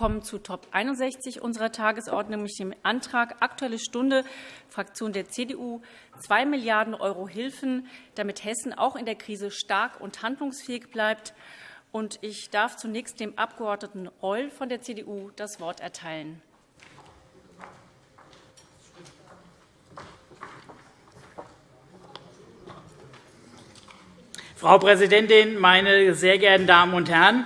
kommen zu Top 61 unserer Tagesordnung, nämlich dem Antrag Aktuelle Stunde, Fraktion der CDU, 2 Milliarden € Hilfen, damit Hessen auch in der Krise stark und handlungsfähig bleibt. Ich darf zunächst dem Abg. Reul von der CDU das Wort erteilen. Frau Präsidentin, meine sehr geehrten Damen und Herren!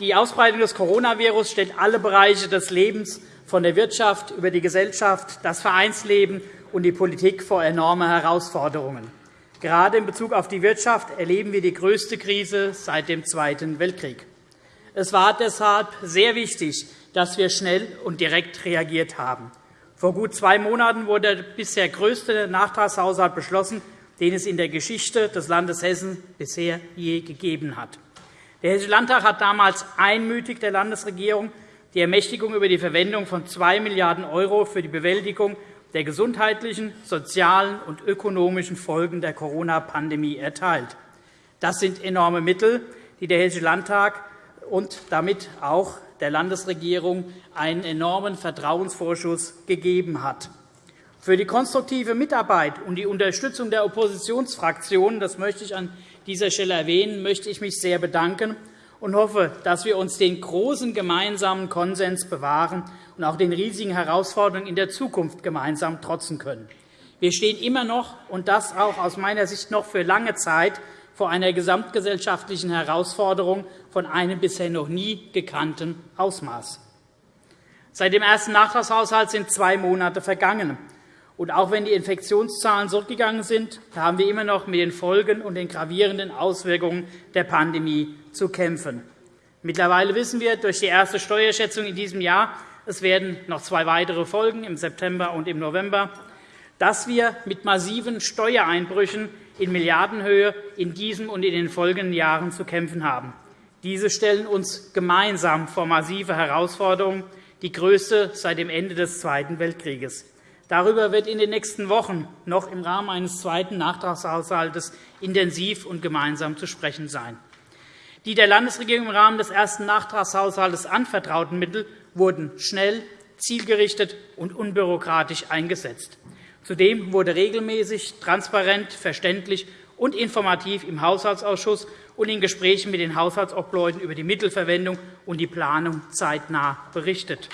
Die Ausbreitung des Coronavirus stellt alle Bereiche des Lebens von der Wirtschaft über die Gesellschaft, das Vereinsleben und die Politik vor enorme Herausforderungen. Gerade in Bezug auf die Wirtschaft erleben wir die größte Krise seit dem Zweiten Weltkrieg. Es war deshalb sehr wichtig, dass wir schnell und direkt reagiert haben. Vor gut zwei Monaten wurde der bisher größte Nachtragshaushalt beschlossen, den es in der Geschichte des Landes Hessen bisher je gegeben hat. Der Hessische Landtag hat damals einmütig der Landesregierung die Ermächtigung über die Verwendung von 2 Milliarden € für die Bewältigung der gesundheitlichen, sozialen und ökonomischen Folgen der Corona-Pandemie erteilt. Das sind enorme Mittel, die der Hessische Landtag und damit auch der Landesregierung einen enormen Vertrauensvorschuss gegeben hat. Für die konstruktive Mitarbeit und die Unterstützung der Oppositionsfraktionen, das möchte ich an dieser Stelle erwähnen, möchte ich mich sehr bedanken und hoffe, dass wir uns den großen gemeinsamen Konsens bewahren und auch den riesigen Herausforderungen in der Zukunft gemeinsam trotzen können. Wir stehen immer noch, und das auch aus meiner Sicht noch für lange Zeit, vor einer gesamtgesellschaftlichen Herausforderung von einem bisher noch nie gekannten Ausmaß. Seit dem ersten Nachtragshaushalt sind zwei Monate vergangen. Und auch wenn die Infektionszahlen zurückgegangen sind, haben wir immer noch mit den Folgen und den gravierenden Auswirkungen der Pandemie zu kämpfen. Mittlerweile wissen wir durch die erste Steuerschätzung in diesem Jahr, es werden noch zwei weitere Folgen im September und im November, dass wir mit massiven Steuereinbrüchen in Milliardenhöhe in diesem und in den folgenden Jahren zu kämpfen haben. Diese stellen uns gemeinsam vor massive Herausforderungen, die größte seit dem Ende des Zweiten Weltkrieges. Darüber wird in den nächsten Wochen noch im Rahmen eines zweiten Nachtragshaushalts intensiv und gemeinsam zu sprechen sein. Die der Landesregierung im Rahmen des ersten Nachtragshaushalts anvertrauten Mittel wurden schnell, zielgerichtet und unbürokratisch eingesetzt. Zudem wurde regelmäßig, transparent, verständlich und informativ im Haushaltsausschuss und in Gesprächen mit den Haushaltsobleuten über die Mittelverwendung und die Planung zeitnah berichtet.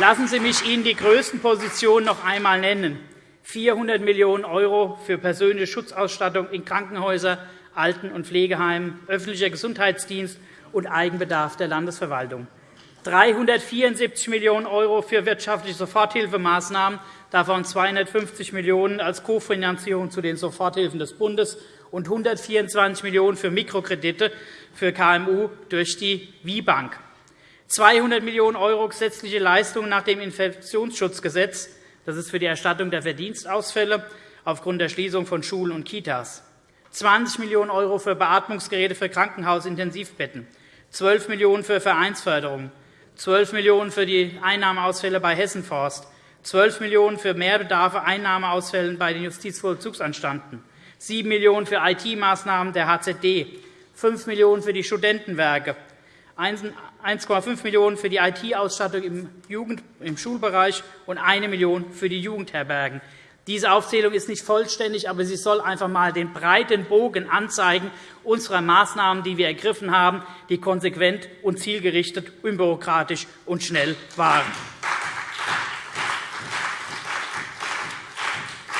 Lassen Sie mich Ihnen die größten Positionen noch einmal nennen. 400 Millionen € für persönliche Schutzausstattung in Krankenhäusern, Alten- und Pflegeheimen, öffentlicher Gesundheitsdienst und Eigenbedarf der Landesverwaltung. 374 Millionen € für wirtschaftliche Soforthilfemaßnahmen, davon 250 Millionen € als Kofinanzierung zu den Soforthilfen des Bundes und 124 Millionen € für Mikrokredite für KMU durch die WIBank. 200 Millionen € gesetzliche Leistungen nach dem Infektionsschutzgesetz. Das ist für die Erstattung der Verdienstausfälle aufgrund der Schließung von Schulen und Kitas. 20 Millionen € für Beatmungsgeräte für Krankenhausintensivbetten, 12 Millionen € für Vereinsförderung, 12 Millionen € für die Einnahmeausfälle bei Hessenforst, 12 Millionen € für Mehrbedarfe Einnahmeausfälle bei den Justizvollzugsanstalten, 7 Millionen € für IT-Maßnahmen der HZD, 5 Millionen € für die Studentenwerke, 1,5 Millionen € für die IT-Ausstattung im, Schulbereich und 1 Million € für die Jugendherbergen. Diese Aufzählung ist nicht vollständig, aber sie soll einfach einmal den breiten Bogen anzeigen unserer Maßnahmen, die wir ergriffen haben, die konsequent und zielgerichtet, unbürokratisch und schnell waren.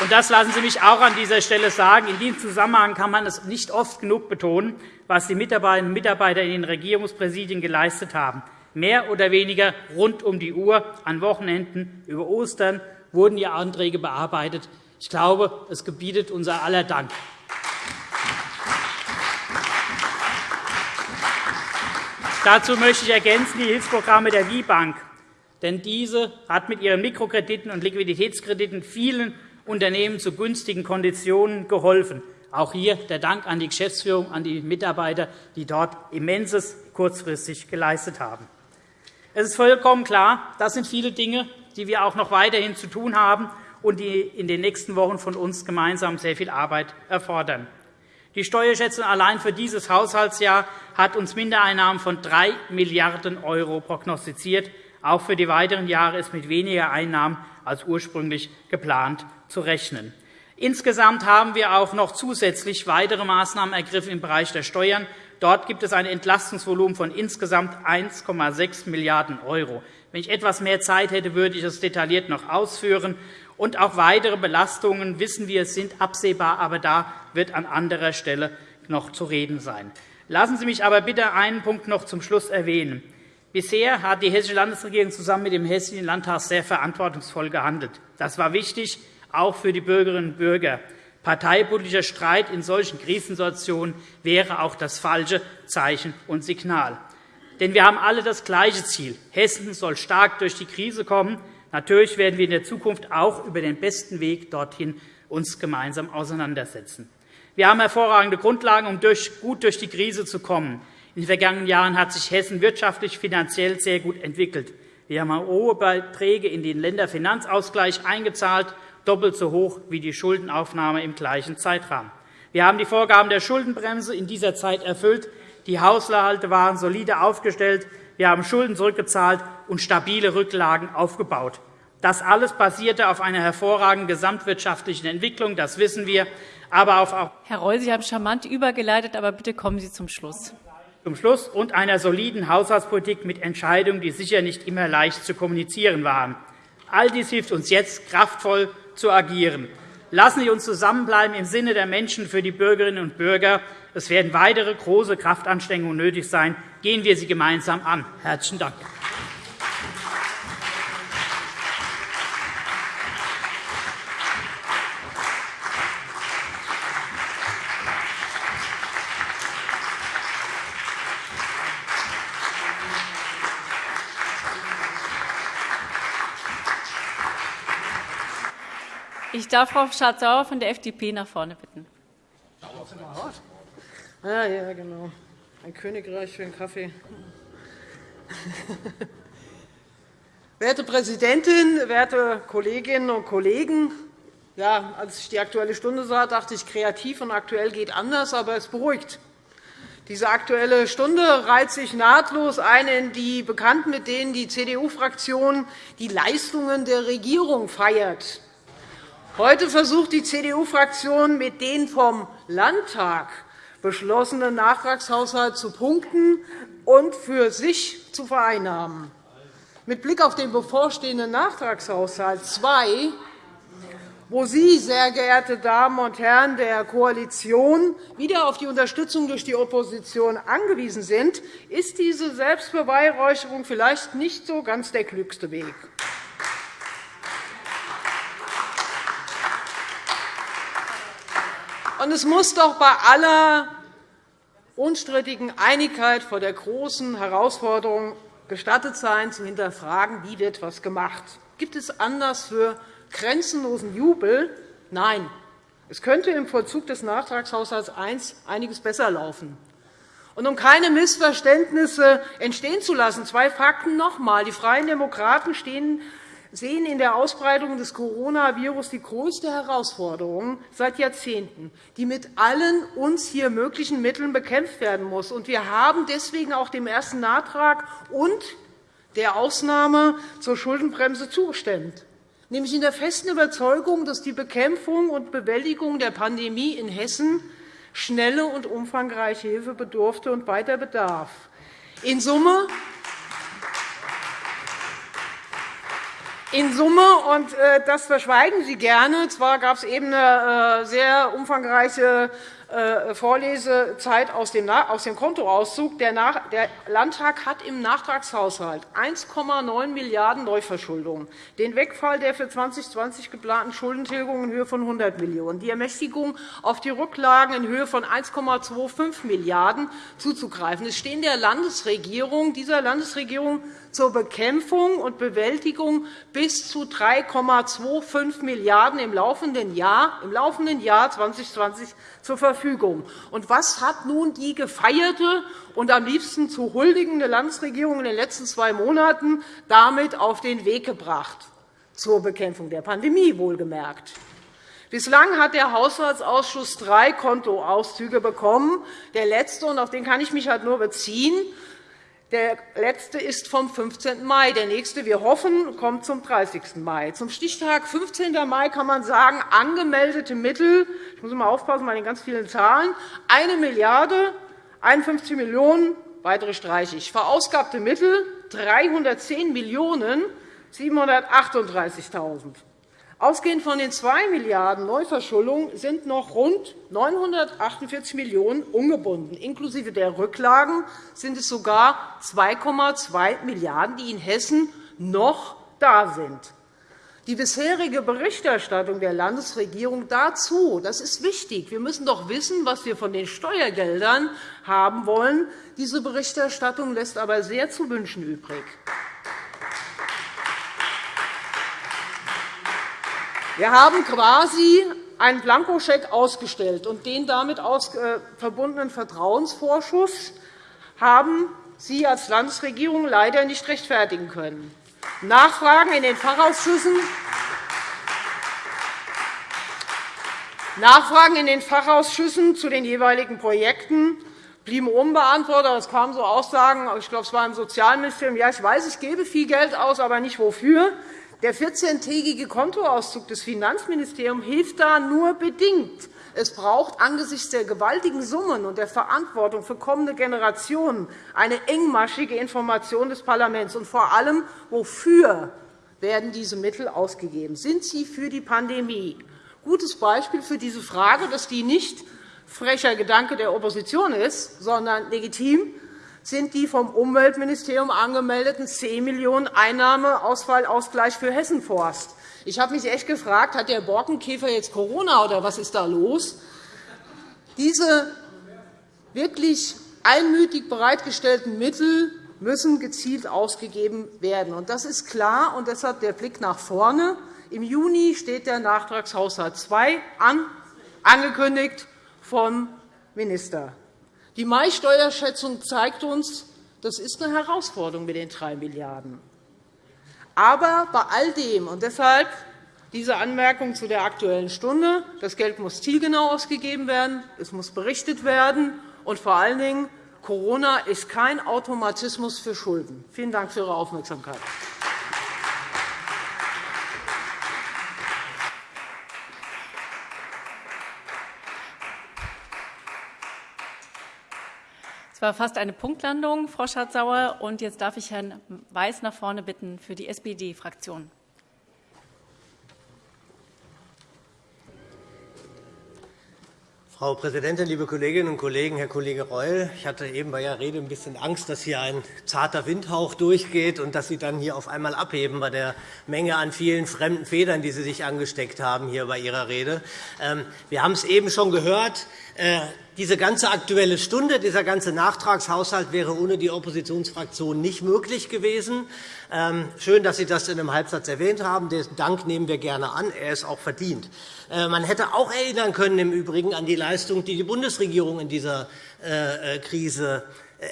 Und das lassen Sie mich auch an dieser Stelle sagen. In diesem Zusammenhang kann man es nicht oft genug betonen, was die Mitarbeiterinnen und Mitarbeiter in den Regierungspräsidien geleistet haben. Mehr oder weniger rund um die Uhr, an Wochenenden, über Ostern wurden die Anträge bearbeitet. Ich glaube, es gebietet unser aller Dank. Dazu möchte ich ergänzen die Hilfsprogramme der WIBank. Denn diese hat mit ihren Mikrokrediten und Liquiditätskrediten vielen Unternehmen zu günstigen Konditionen geholfen. Auch hier der Dank an die Geschäftsführung, an die Mitarbeiter, die dort Immenses kurzfristig geleistet haben. Es ist vollkommen klar, das sind viele Dinge, die wir auch noch weiterhin zu tun haben und die in den nächsten Wochen von uns gemeinsam sehr viel Arbeit erfordern. Die Steuerschätzung allein für dieses Haushaltsjahr hat uns Mindereinnahmen von 3 Milliarden € prognostiziert. Auch für die weiteren Jahre ist mit weniger Einnahmen als ursprünglich geplant zu rechnen. Insgesamt haben wir auch noch zusätzlich weitere Maßnahmen ergriffen im Bereich der Steuern. Dort gibt es ein Entlastungsvolumen von insgesamt 1,6 Milliarden €. Wenn ich etwas mehr Zeit hätte, würde ich das detailliert noch ausführen. Und auch weitere Belastungen, wissen wir, sind absehbar, aber da wird an anderer Stelle noch zu reden sein. Lassen Sie mich aber bitte einen Punkt noch zum Schluss erwähnen. Bisher hat die Hessische Landesregierung zusammen mit dem Hessischen Landtag sehr verantwortungsvoll gehandelt. Das war wichtig, auch für die Bürgerinnen und Bürger. Parteipolitischer Streit in solchen Krisensituationen wäre auch das falsche Zeichen und Signal. Denn wir haben alle das gleiche Ziel. Hessen soll stark durch die Krise kommen. Natürlich werden wir in der Zukunft auch über den besten Weg dorthin uns gemeinsam auseinandersetzen. Wir haben hervorragende Grundlagen, um gut durch die Krise zu kommen. In den vergangenen Jahren hat sich Hessen wirtschaftlich finanziell sehr gut entwickelt. Wir haben hohe Beiträge in den Länderfinanzausgleich eingezahlt doppelt so hoch wie die Schuldenaufnahme im gleichen Zeitrahmen. Wir haben die Vorgaben der Schuldenbremse in dieser Zeit erfüllt. Die Haushalte waren solide aufgestellt. Wir haben Schulden zurückgezahlt und stabile Rücklagen aufgebaut. Das alles basierte auf einer hervorragenden gesamtwirtschaftlichen Entwicklung, das wissen wir, aber auch Herr Reul, Sie haben charmant übergeleitet, aber bitte kommen Sie zum Schluss. Zum Schluss und einer soliden Haushaltspolitik mit Entscheidungen, die sicher nicht immer leicht zu kommunizieren waren. All dies hilft uns jetzt, kraftvoll zu agieren. Lassen Sie uns zusammenbleiben im Sinne der Menschen für die Bürgerinnen und Bürger. Es werden weitere große Kraftanstrengungen nötig sein. Gehen wir sie gemeinsam an. – Herzlichen Dank. Ich darf Frau Schardt-Sauer von der FDP nach vorne bitten. Ja, ja, genau. Ein Königreich für einen Kaffee. Werte Präsidentin, werte Kolleginnen und Kollegen! Ja, als ich die Aktuelle Stunde sah, dachte ich, kreativ und aktuell geht anders, aber es beruhigt. Diese Aktuelle Stunde reiht sich nahtlos ein in die Bekannten, mit denen die CDU-Fraktion die Leistungen der Regierung feiert. Heute versucht die CDU-Fraktion, mit den vom Landtag beschlossenen Nachtragshaushalt zu punkten und für sich zu vereinnahmen. Mit Blick auf den bevorstehenden Nachtragshaushalt II, wo Sie, sehr geehrte Damen und Herren der Koalition, wieder auf die Unterstützung durch die Opposition angewiesen sind, ist diese Selbstbeweihräucherung vielleicht nicht so ganz der klügste Weg. Und es muss doch bei aller unstrittigen Einigkeit vor der großen Herausforderung gestattet sein, zu hinterfragen, wie wird etwas gemacht. Gibt es Anlass für grenzenlosen Jubel? Nein. Es könnte im Vollzug des Nachtragshaushalts I einiges besser laufen. Und um keine Missverständnisse entstehen zu lassen, zwei Fakten noch einmal. Die Freien Demokraten stehen sehen in der Ausbreitung des Coronavirus die größte Herausforderung seit Jahrzehnten, die mit allen uns hier möglichen Mitteln bekämpft werden muss. Wir haben deswegen auch dem ersten Nachtrag und der Ausnahme zur Schuldenbremse zugestimmt, nämlich in der festen Überzeugung, dass die Bekämpfung und Bewältigung der Pandemie in Hessen schnelle und umfangreiche Hilfe bedurfte und weiter bedarf. In Summe In Summe, und äh, das verschweigen Sie gerne, zwar gab es eben eine äh, sehr umfangreiche äh, Vorlesezeit aus dem Kontoauszug. Der Landtag hat im Nachtragshaushalt 1,9 Milliarden € Neuverschuldung, den Wegfall der für 2020 geplanten Schuldentilgung in Höhe von 100 Millionen €, die Ermächtigung auf die Rücklagen in Höhe von 1,25 Milliarden € zuzugreifen. Es stehen der Landesregierung, dieser Landesregierung zur Bekämpfung und Bewältigung bis zu 3,25 Milliarden € im laufenden Jahr, im laufenden Jahr 2020 zur Verfügung. Und was hat nun die gefeierte und am liebsten zu huldigende Landesregierung in den letzten zwei Monaten damit auf den Weg gebracht? Zur Bekämpfung der Pandemie wohlgemerkt. Bislang hat der Haushaltsausschuss drei Kontoauszüge bekommen. Der letzte, und auf den kann ich mich halt nur beziehen, der letzte ist vom 15. Mai. Der nächste, wir hoffen, kommt zum 30. Mai. Zum Stichtag 15. Mai kann man sagen, angemeldete Mittel, ich muss mal aufpassen bei den ganz vielen Zahlen, 1 Milliarde 51 Millionen, weitere streiche ich, verausgabte Mittel 310 Millionen 738.000. Ausgehend von den 2 Milliarden € Neuverschuldung sind noch rund 948 Millionen € ungebunden. Inklusive der Rücklagen sind es sogar 2,2 Milliarden €, die in Hessen noch da sind. Die bisherige Berichterstattung der Landesregierung dazu, das ist wichtig. Wir müssen doch wissen, was wir von den Steuergeldern haben wollen. Diese Berichterstattung lässt aber sehr zu wünschen übrig. Wir haben quasi einen Blankoscheck ausgestellt, und den damit äh, verbundenen Vertrauensvorschuss haben Sie als Landesregierung leider nicht rechtfertigen können. Nachfragen in den Fachausschüssen Nachfragen in den Fachausschüssen zu den jeweiligen Projekten blieben unbeantwortet. Es kamen so Aussagen, ich glaube, es war im Sozialministerium, ja, ich weiß, ich gebe viel Geld aus, aber nicht wofür. Der 14-tägige Kontoauszug des Finanzministeriums hilft da nur bedingt. Es braucht angesichts der gewaltigen Summen und der Verantwortung für kommende Generationen eine engmaschige Information des Parlaments. Und vor allem, wofür werden diese Mittel ausgegeben? Sind sie für die Pandemie? Gutes Beispiel für diese Frage, dass die nicht frecher Gedanke der Opposition ist, sondern legitim, sind die vom Umweltministerium angemeldeten 10 Millionen € Einnahmeausfallausgleich für Hessenforst. Ich habe mich echt gefragt, hat der Borkenkäfer jetzt Corona oder was ist da los? Diese wirklich einmütig bereitgestellten Mittel müssen gezielt ausgegeben werden. Das ist klar, und deshalb der Blick nach vorne. Im Juni steht der Nachtragshaushalt II an, angekündigt vom Minister. Die Mai-Steuerschätzung zeigt uns, das ist eine Herausforderung mit den 3 Milliarden €. Aber bei all dem, und deshalb diese Anmerkung zu der Aktuellen Stunde, das Geld muss zielgenau ausgegeben werden, es muss berichtet werden, und vor allen Dingen, Corona ist kein Automatismus für Schulden. Vielen Dank für Ihre Aufmerksamkeit. War fast eine Punktlandung, Frau Schardt-Sauer. Und jetzt darf ich Herrn Weiß nach vorne bitten für die SPD-Fraktion. Frau Präsidentin, liebe Kolleginnen und Kollegen! Herr Kollege Reul, ich hatte eben bei Ihrer Rede ein bisschen Angst, dass hier ein zarter Windhauch durchgeht und dass Sie dann hier auf einmal abheben bei der Menge an vielen fremden Federn, die Sie sich angesteckt haben hier bei Ihrer Rede. Ähm, wir haben es eben schon gehört. Äh, diese ganze Aktuelle Stunde, dieser ganze Nachtragshaushalt wäre ohne die Oppositionsfraktion nicht möglich gewesen. Ähm, schön, dass Sie das in einem Halbsatz erwähnt haben. Den Dank nehmen wir gerne an. Er ist auch verdient. Äh, man hätte auch erinnern können im Übrigen an die Leistung, die die Bundesregierung in dieser äh, Krise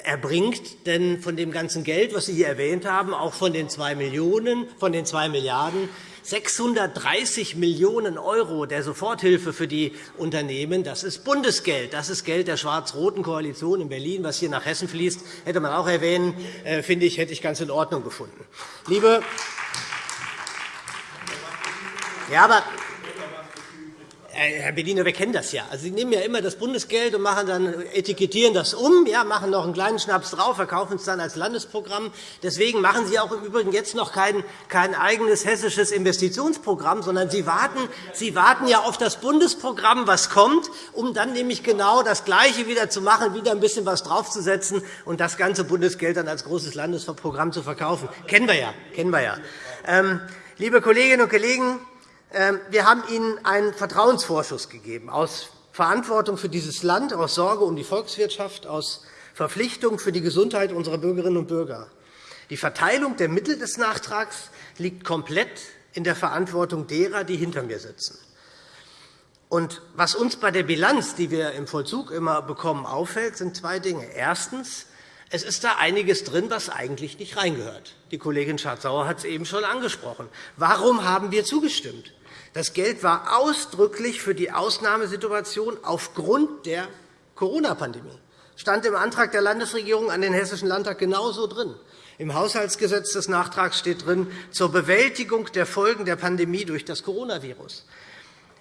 erbringt. Denn von dem ganzen Geld, das Sie hier erwähnt haben, auch von den 2 Millionen, von den 2 Milliarden, 630 Millionen € der Soforthilfe für die Unternehmen, das ist Bundesgeld. Das ist Geld der schwarz-roten Koalition in Berlin, was hier nach Hessen fließt. hätte man auch erwähnen, äh, finde ich, hätte ich ganz in Ordnung gefunden. Liebe ja, aber Herr Bediener, wir kennen das ja. Also, Sie nehmen ja immer das Bundesgeld und machen dann, etikettieren das um, ja, machen noch einen kleinen Schnaps drauf, verkaufen es dann als Landesprogramm. Deswegen machen Sie auch im Übrigen jetzt noch kein, kein eigenes hessisches Investitionsprogramm, sondern Sie warten, Sie warten ja auf das Bundesprogramm, was kommt, um dann nämlich genau das Gleiche wieder zu machen, wieder ein bisschen was draufzusetzen und das ganze Bundesgeld dann als großes Landesprogramm zu verkaufen. Kennen wir ja. Kennen wir ja. Ähm, liebe Kolleginnen und Kollegen, wir haben Ihnen einen Vertrauensvorschuss gegeben, aus Verantwortung für dieses Land, aus Sorge um die Volkswirtschaft, aus Verpflichtung für die Gesundheit unserer Bürgerinnen und Bürger. Die Verteilung der Mittel des Nachtrags liegt komplett in der Verantwortung derer, die hinter mir sitzen. Und was uns bei der Bilanz, die wir im Vollzug immer bekommen, auffällt, sind zwei Dinge. Erstens. Es ist da einiges drin, was eigentlich nicht reingehört. Die Kollegin Schardt-Sauer hat es eben schon angesprochen. Warum haben wir zugestimmt? Das Geld war ausdrücklich für die Ausnahmesituation aufgrund der Corona-Pandemie. stand im Antrag der Landesregierung an den Hessischen Landtag genauso drin. Im Haushaltsgesetz des Nachtrags steht drin, zur Bewältigung der Folgen der Pandemie durch das Coronavirus.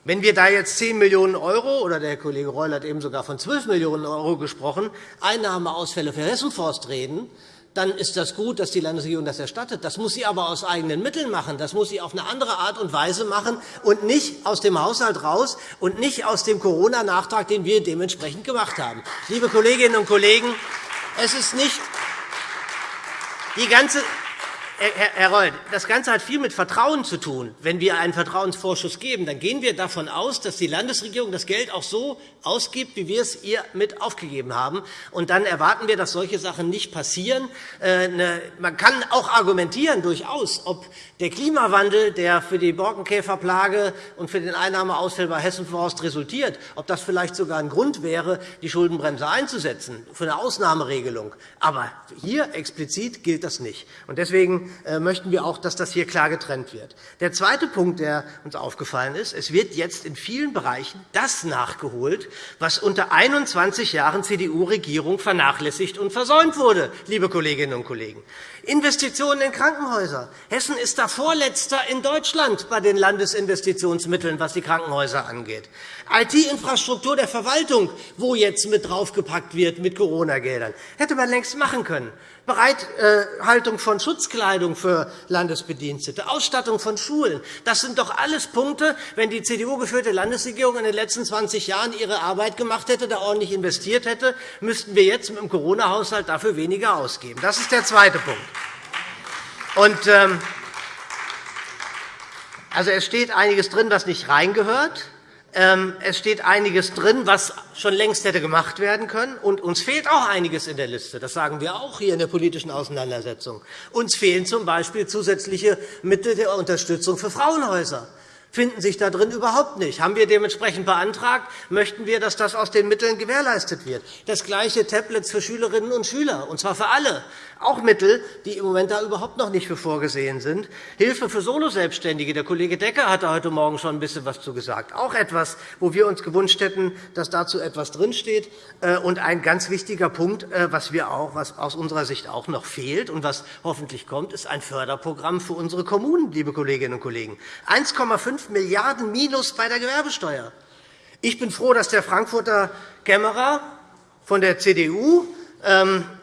Wenn wir da jetzt 10 Millionen € oder der Kollege Reul hat eben sogar von 12 Millionen € gesprochen, Einnahmeausfälle für Hessenforst reden, dann ist das gut, dass die Landesregierung das erstattet. Das muss sie aber aus eigenen Mitteln machen. Das muss sie auf eine andere Art und Weise machen und nicht aus dem Haushalt raus und nicht aus dem Corona-Nachtrag, den wir dementsprechend gemacht haben. Liebe Kolleginnen und Kollegen, es ist nicht die ganze Herr Reul, das Ganze hat viel mit Vertrauen zu tun. Wenn wir einen Vertrauensvorschuss geben, dann gehen wir davon aus, dass die Landesregierung das Geld auch so ausgibt, wie wir es ihr mit aufgegeben haben. Und dann erwarten wir, dass solche Sachen nicht passieren. Äh, man kann auch argumentieren, durchaus, ob der Klimawandel, der für die Borkenkäferplage und für den Einnahmeausfall bei Hessenforst resultiert, ob das vielleicht sogar ein Grund wäre, die Schuldenbremse einzusetzen, für eine Ausnahmeregelung. Aber hier explizit gilt das nicht. Deswegen äh, möchten wir auch, dass das hier klar getrennt wird. Der zweite Punkt, der uns aufgefallen ist, es wird jetzt in vielen Bereichen das nachgeholt, was unter 21 Jahren CDU-Regierung vernachlässigt und versäumt wurde, liebe Kolleginnen und Kollegen. Investitionen in Krankenhäuser. Hessen ist da Vorletzter in Deutschland bei den Landesinvestitionsmitteln, was die Krankenhäuser angeht. IT-Infrastruktur der Verwaltung, wo jetzt mit draufgepackt wird mit Corona-Geldern, hätte man längst machen können. Bereithaltung von Schutzkleidung für Landesbedienstete, Ausstattung von Schulen. Das sind doch alles Punkte, wenn die CDU-geführte Landesregierung in den letzten 20 Jahren ihre Arbeit gemacht hätte, da ordentlich investiert hätte, müssten wir jetzt mit dem Corona-Haushalt dafür weniger ausgeben. Das ist der zweite Punkt. Und, ähm, also, es steht einiges drin, was nicht reingehört. Ähm, es steht einiges drin, was schon längst hätte gemacht werden können. Und uns fehlt auch einiges in der Liste. Das sagen wir auch hier in der politischen Auseinandersetzung. Uns fehlen z.B. zusätzliche Mittel der Unterstützung für Frauenhäuser finden sich darin überhaupt nicht. Haben wir dementsprechend beantragt, möchten wir, dass das aus den Mitteln gewährleistet wird. Das gleiche Tablets für Schülerinnen und Schüler, und zwar für alle auch Mittel, die im Moment da überhaupt noch nicht für vorgesehen sind. Hilfe für Soloselbstständige. Der Kollege Decker hat heute Morgen schon ein bisschen etwas zu gesagt. Auch etwas, wo wir uns gewünscht hätten, dass dazu etwas drinsteht. Äh, und ein ganz wichtiger Punkt, äh, was, wir auch, was aus unserer Sicht auch noch fehlt und was hoffentlich kommt, ist ein Förderprogramm für unsere Kommunen, liebe Kolleginnen und Kollegen. 1,5 Milliarden Minus bei der Gewerbesteuer. Ich bin froh, dass der Frankfurter Kämmerer von der CDU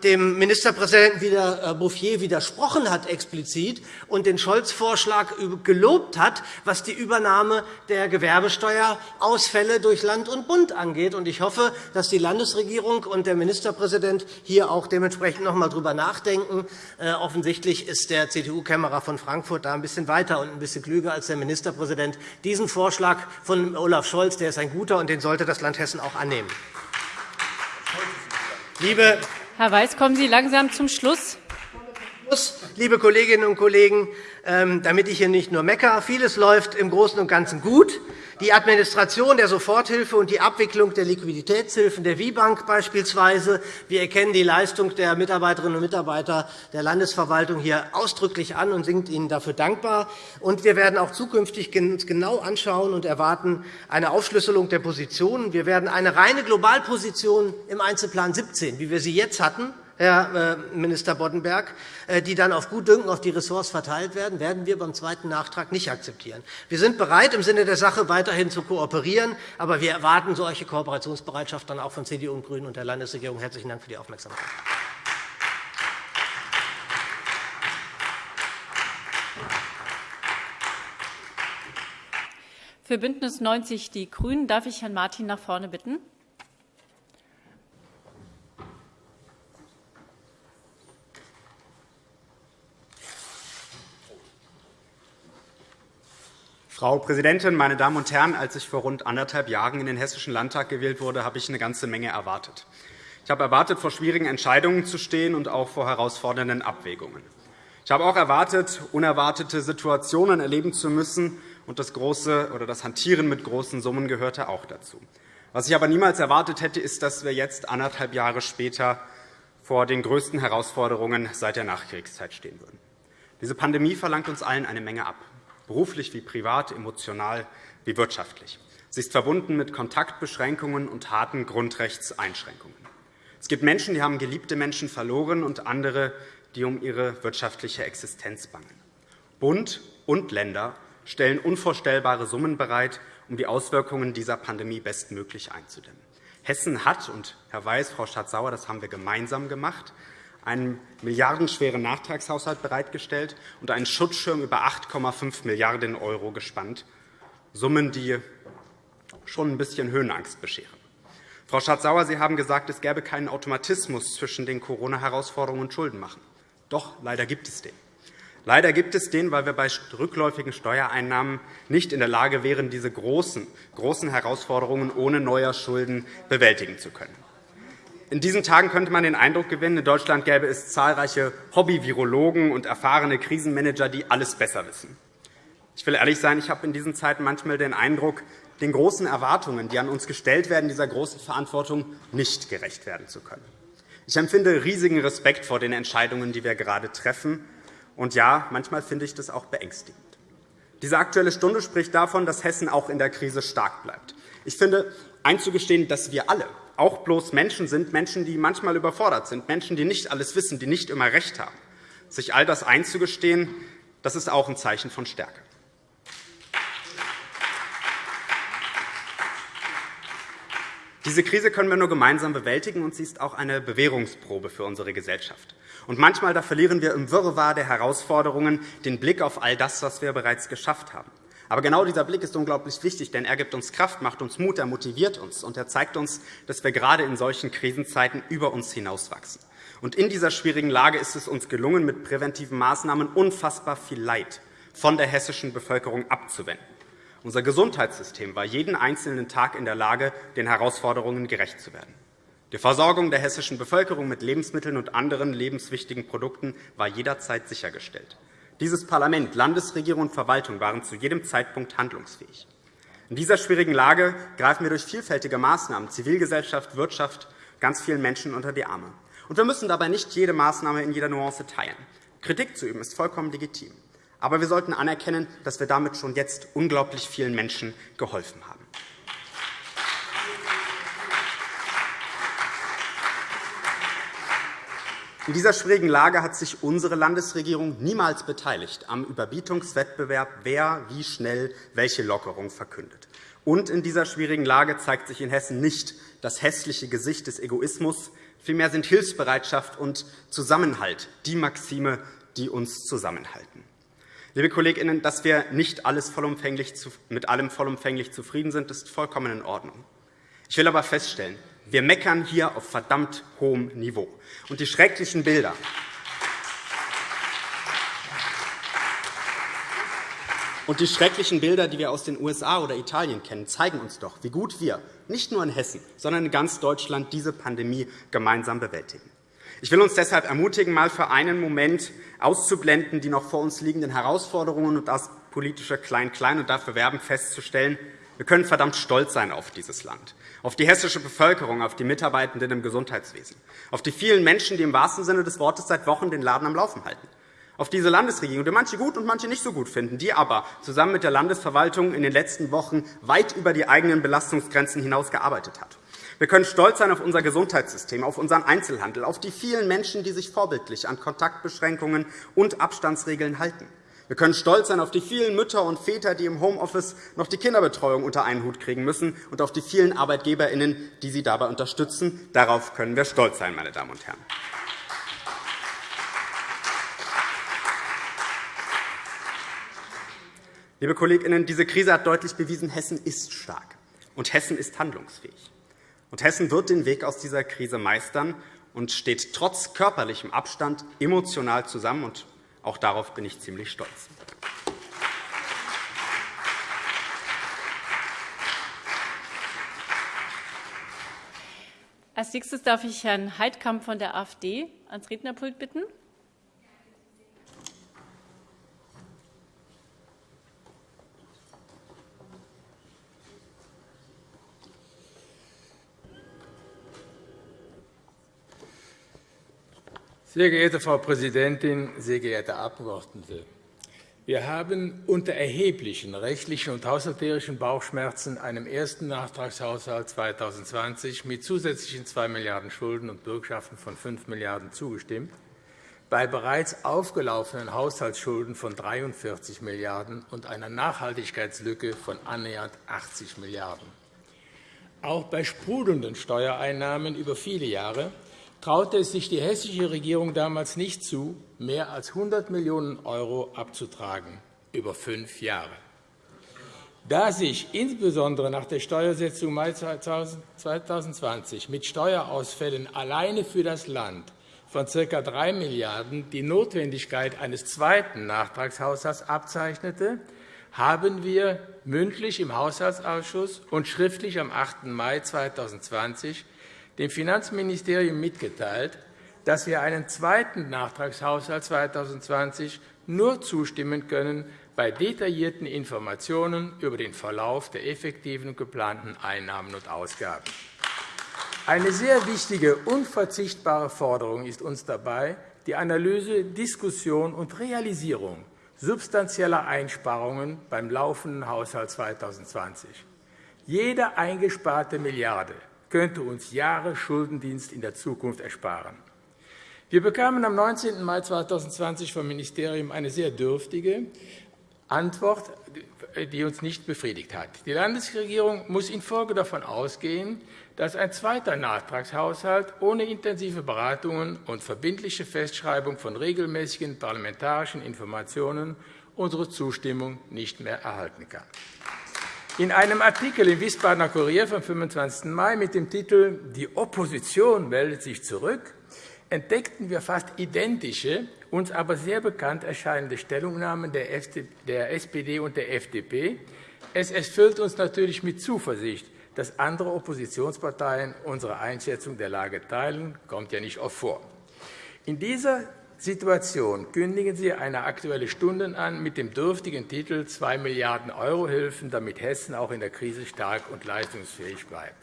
dem Ministerpräsidenten äh, Bouffier widersprochen hat explizit und den Scholz-Vorschlag gelobt hat, was die Übernahme der Gewerbesteuerausfälle durch Land und Bund angeht. Ich hoffe, dass die Landesregierung und der Ministerpräsident hier auch dementsprechend noch einmal darüber nachdenken. Äh, offensichtlich ist der CDU-Kämmerer von Frankfurt da ein bisschen weiter und ein bisschen klüger als der Ministerpräsident. Diesen Vorschlag von Olaf Scholz der ist ein guter, und den sollte das Land Hessen auch annehmen. Liebe Herr Weiß, kommen Sie langsam zum Schluss. Liebe Kolleginnen und Kollegen, ähm, damit ich hier nicht nur meckere, vieles läuft im Großen und Ganzen gut. Die Administration der Soforthilfe und die Abwicklung der Liquiditätshilfen der WIBank beispielsweise. Wir erkennen die Leistung der Mitarbeiterinnen und Mitarbeiter der Landesverwaltung hier ausdrücklich an und sind ihnen dafür dankbar. Und wir werden auch zukünftig genau anschauen und erwarten eine Aufschlüsselung der Positionen. Wir werden eine reine Globalposition im Einzelplan 17, wie wir sie jetzt hatten, Herr äh, Minister Boddenberg, äh, die dann auf Gutdünken auf die Ressorts verteilt werden, werden wir beim zweiten Nachtrag nicht akzeptieren. Wir sind bereit, im Sinne der Sache weiterhin zu kooperieren, aber wir erwarten solche Kooperationsbereitschaft dann auch von CDU und GRÜNEN und der Landesregierung. Herzlichen Dank für die Aufmerksamkeit. Für BÜNDNIS 90 die GRÜNEN darf ich Herrn Martin nach vorne bitten. Frau Präsidentin, meine Damen und Herren! Als ich vor rund anderthalb Jahren in den Hessischen Landtag gewählt wurde, habe ich eine ganze Menge erwartet. Ich habe erwartet, vor schwierigen Entscheidungen zu stehen und auch vor herausfordernden Abwägungen. Ich habe auch erwartet, unerwartete Situationen erleben zu müssen, und das, große, oder das Hantieren mit großen Summen gehörte auch dazu. Was ich aber niemals erwartet hätte, ist, dass wir jetzt anderthalb Jahre später vor den größten Herausforderungen seit der Nachkriegszeit stehen würden. Diese Pandemie verlangt uns allen eine Menge ab. Beruflich wie privat, emotional wie wirtschaftlich. Sie ist verbunden mit Kontaktbeschränkungen und harten Grundrechtseinschränkungen. Es gibt Menschen, die haben geliebte Menschen verloren, und andere, die um ihre wirtschaftliche Existenz bangen. Bund und Länder stellen unvorstellbare Summen bereit, um die Auswirkungen dieser Pandemie bestmöglich einzudämmen. Hessen hat, und Herr Weiß, Frau Schatz-Sauer, das haben wir gemeinsam gemacht, einen milliardenschweren Nachtragshaushalt bereitgestellt und einen Schutzschirm über 8,5 Milliarden € gespannt, Summen, die schon ein bisschen Höhenangst bescheren. Frau Schardt-Sauer, Sie haben gesagt, es gäbe keinen Automatismus zwischen den Corona-Herausforderungen und Schuldenmachen. Doch, leider gibt es den. Leider gibt es den, weil wir bei rückläufigen Steuereinnahmen nicht in der Lage wären, diese großen, großen Herausforderungen ohne neue Schulden bewältigen zu können. In diesen Tagen könnte man den Eindruck gewinnen, in Deutschland gäbe es zahlreiche Hobby-Virologen und erfahrene Krisenmanager, die alles besser wissen. Ich will ehrlich sein, ich habe in diesen Zeiten manchmal den Eindruck, den großen Erwartungen, die an uns gestellt werden, dieser großen Verantwortung nicht gerecht werden zu können. Ich empfinde riesigen Respekt vor den Entscheidungen, die wir gerade treffen. Und ja, manchmal finde ich das auch beängstigend. Diese Aktuelle Stunde spricht davon, dass Hessen auch in der Krise stark bleibt. Ich finde, einzugestehen, dass wir alle auch bloß Menschen sind, Menschen, die manchmal überfordert sind, Menschen, die nicht alles wissen, die nicht immer recht haben. Sich all das einzugestehen, das ist auch ein Zeichen von Stärke. Diese Krise können wir nur gemeinsam bewältigen, und sie ist auch eine Bewährungsprobe für unsere Gesellschaft. Und manchmal da verlieren wir im Wirrwarr der Herausforderungen den Blick auf all das, was wir bereits geschafft haben. Aber genau dieser Blick ist unglaublich wichtig, denn er gibt uns Kraft, macht uns Mut, er motiviert uns, und er zeigt uns, dass wir gerade in solchen Krisenzeiten über uns hinauswachsen. Und in dieser schwierigen Lage ist es uns gelungen, mit präventiven Maßnahmen unfassbar viel Leid von der hessischen Bevölkerung abzuwenden. Unser Gesundheitssystem war jeden einzelnen Tag in der Lage, den Herausforderungen gerecht zu werden. Die Versorgung der hessischen Bevölkerung mit Lebensmitteln und anderen lebenswichtigen Produkten war jederzeit sichergestellt. Dieses Parlament, Landesregierung und Verwaltung waren zu jedem Zeitpunkt handlungsfähig. In dieser schwierigen Lage greifen wir durch vielfältige Maßnahmen Zivilgesellschaft, Wirtschaft ganz vielen Menschen unter die Arme. Und wir müssen dabei nicht jede Maßnahme in jeder Nuance teilen. Kritik zu üben ist vollkommen legitim. Aber wir sollten anerkennen, dass wir damit schon jetzt unglaublich vielen Menschen geholfen haben. In dieser schwierigen Lage hat sich unsere Landesregierung niemals beteiligt am Überbietungswettbewerb, wer wie schnell welche Lockerung verkündet. Und in dieser schwierigen Lage zeigt sich in Hessen nicht das hässliche Gesicht des Egoismus. Vielmehr sind Hilfsbereitschaft und Zusammenhalt die Maxime, die uns zusammenhalten. Liebe Kolleginnen, dass wir nicht alles vollumfänglich mit allem vollumfänglich zufrieden sind, ist vollkommen in Ordnung. Ich will aber feststellen, wir meckern hier auf verdammt hohem Niveau. Und die schrecklichen Bilder, Und die schrecklichen Bilder, die wir aus den USA oder Italien kennen, zeigen uns doch, wie gut wir nicht nur in Hessen, sondern in ganz Deutschland diese Pandemie gemeinsam bewältigen. Ich will uns deshalb ermutigen, einmal für einen Moment auszublenden die noch vor uns liegenden Herausforderungen und das politische Klein-Klein und dafür werben, festzustellen, wir können verdammt stolz sein auf dieses Land, auf die hessische Bevölkerung, auf die Mitarbeitenden im Gesundheitswesen, auf die vielen Menschen, die im wahrsten Sinne des Wortes seit Wochen den Laden am Laufen halten, auf diese Landesregierung, die manche gut und manche nicht so gut finden, die aber zusammen mit der Landesverwaltung in den letzten Wochen weit über die eigenen Belastungsgrenzen hinaus gearbeitet hat. Wir können stolz sein auf unser Gesundheitssystem, auf unseren Einzelhandel, auf die vielen Menschen, die sich vorbildlich an Kontaktbeschränkungen und Abstandsregeln halten. Wir können stolz sein auf die vielen Mütter und Väter, die im Homeoffice noch die Kinderbetreuung unter einen Hut kriegen müssen, und auf die vielen ArbeitgeberInnen, die sie dabei unterstützen. Darauf können wir stolz sein, meine Damen und Herren. Liebe KollegInnen, diese Krise hat deutlich bewiesen, Hessen ist stark, und Hessen ist handlungsfähig. Und Hessen wird den Weg aus dieser Krise meistern und steht trotz körperlichem Abstand emotional zusammen. Und auch darauf bin ich ziemlich stolz. Als nächstes darf ich Herrn Heidkamp von der AfD ans Rednerpult bitten. Sehr geehrte Frau Präsidentin, sehr geehrte Abgeordnete! Wir haben unter erheblichen rechtlichen und haushalterischen Bauchschmerzen einem ersten Nachtragshaushalt 2020 mit zusätzlichen 2 Milliarden € Schulden und Bürgschaften von 5 Milliarden € zugestimmt, bei bereits aufgelaufenen Haushaltsschulden von 43 Milliarden € und einer Nachhaltigkeitslücke von annähernd 80 Milliarden €. Auch bei sprudelnden Steuereinnahmen über viele Jahre traute es sich die hessische Regierung damals nicht zu, mehr als 100 Millionen € abzutragen über fünf Jahre. Da sich insbesondere nach der Steuersetzung Mai 2020 mit Steuerausfällen alleine für das Land von ca. 3 Milliarden € die Notwendigkeit eines zweiten Nachtragshaushalts abzeichnete, haben wir mündlich im Haushaltsausschuss und schriftlich am 8. Mai 2020 dem Finanzministerium mitgeteilt, dass wir einen zweiten Nachtragshaushalt 2020 nur zustimmen können bei detaillierten Informationen über den Verlauf der effektiven und geplanten Einnahmen und Ausgaben. Eine sehr wichtige, unverzichtbare Forderung ist uns dabei die Analyse, Diskussion und Realisierung substanzieller Einsparungen beim laufenden Haushalt 2020. Jede eingesparte Milliarde könnte uns Jahre Schuldendienst in der Zukunft ersparen. Wir bekamen am 19. Mai 2020 vom Ministerium eine sehr dürftige Antwort, die uns nicht befriedigt hat. Die Landesregierung muss infolge davon ausgehen, dass ein zweiter Nachtragshaushalt ohne intensive Beratungen und verbindliche Festschreibung von regelmäßigen parlamentarischen Informationen unsere Zustimmung nicht mehr erhalten kann. In einem Artikel im Wiesbadener Kurier vom 25. Mai mit dem Titel Die Opposition meldet sich zurück entdeckten wir fast identische, uns aber sehr bekannt erscheinende Stellungnahmen der SPD und der FDP. Es erfüllt uns natürlich mit Zuversicht, dass andere Oppositionsparteien unsere Einschätzung der Lage teilen. Das kommt ja nicht oft vor. In dieser Situation kündigen Sie eine Aktuelle Stunde an mit dem dürftigen Titel 2 Milliarden € Hilfen, damit Hessen auch in der Krise stark und leistungsfähig bleibt.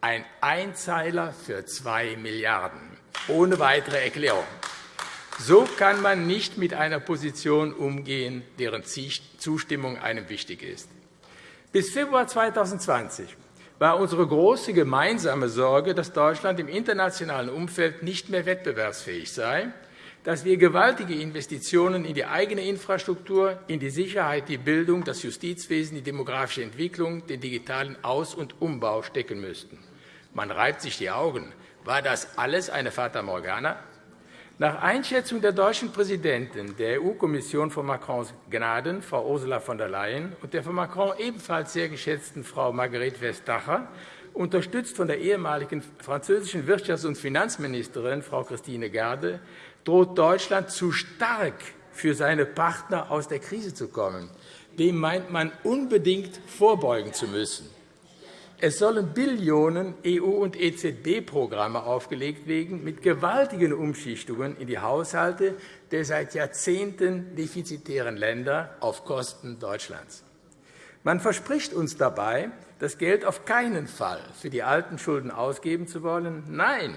Ein Einzeiler für 2 Milliarden €, ohne weitere Erklärung. So kann man nicht mit einer Position umgehen, deren Zustimmung einem wichtig ist. Bis Februar 2020 war unsere große gemeinsame Sorge, dass Deutschland im internationalen Umfeld nicht mehr wettbewerbsfähig sei dass wir gewaltige Investitionen in die eigene Infrastruktur, in die Sicherheit, die Bildung, das Justizwesen, die demografische Entwicklung, den digitalen Aus- und Umbau stecken müssten. Man reibt sich die Augen. War das alles eine Fata Morgana? Nach Einschätzung der deutschen Präsidentin der EU-Kommission von Macrons Gnaden, Frau Ursula von der Leyen, und der von Macron ebenfalls sehr geschätzten Frau Marguerite Vestager, unterstützt von der ehemaligen französischen Wirtschafts- und Finanzministerin Frau Christine Garde, droht Deutschland zu stark für seine Partner aus der Krise zu kommen. Dem meint man unbedingt vorbeugen zu müssen. Es sollen Billionen EU- und EZB-Programme aufgelegt werden, mit gewaltigen Umschichtungen in die Haushalte der seit Jahrzehnten defizitären Länder auf Kosten Deutschlands. Man verspricht uns dabei, das Geld auf keinen Fall für die alten Schulden ausgeben zu wollen. Nein,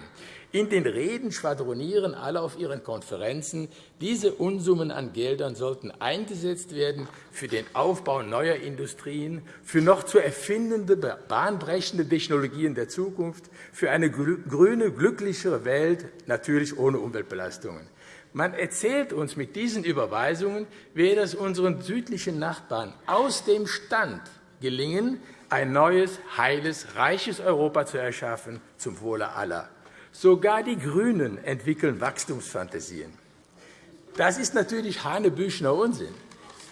in den Reden schwadronieren alle auf ihren Konferenzen, diese Unsummen an Geldern sollten eingesetzt werden für den Aufbau neuer Industrien, für noch zu erfindende, bahnbrechende Technologien der Zukunft, für eine grüne, glücklichere Welt, natürlich ohne Umweltbelastungen. Man erzählt uns mit diesen Überweisungen, werde es unseren südlichen Nachbarn aus dem Stand gelingen, ein neues, heiles, reiches Europa zu erschaffen, zum Wohle aller. Sogar die GRÜNEN entwickeln Wachstumsfantasien. Das ist natürlich Hanebüchner Unsinn.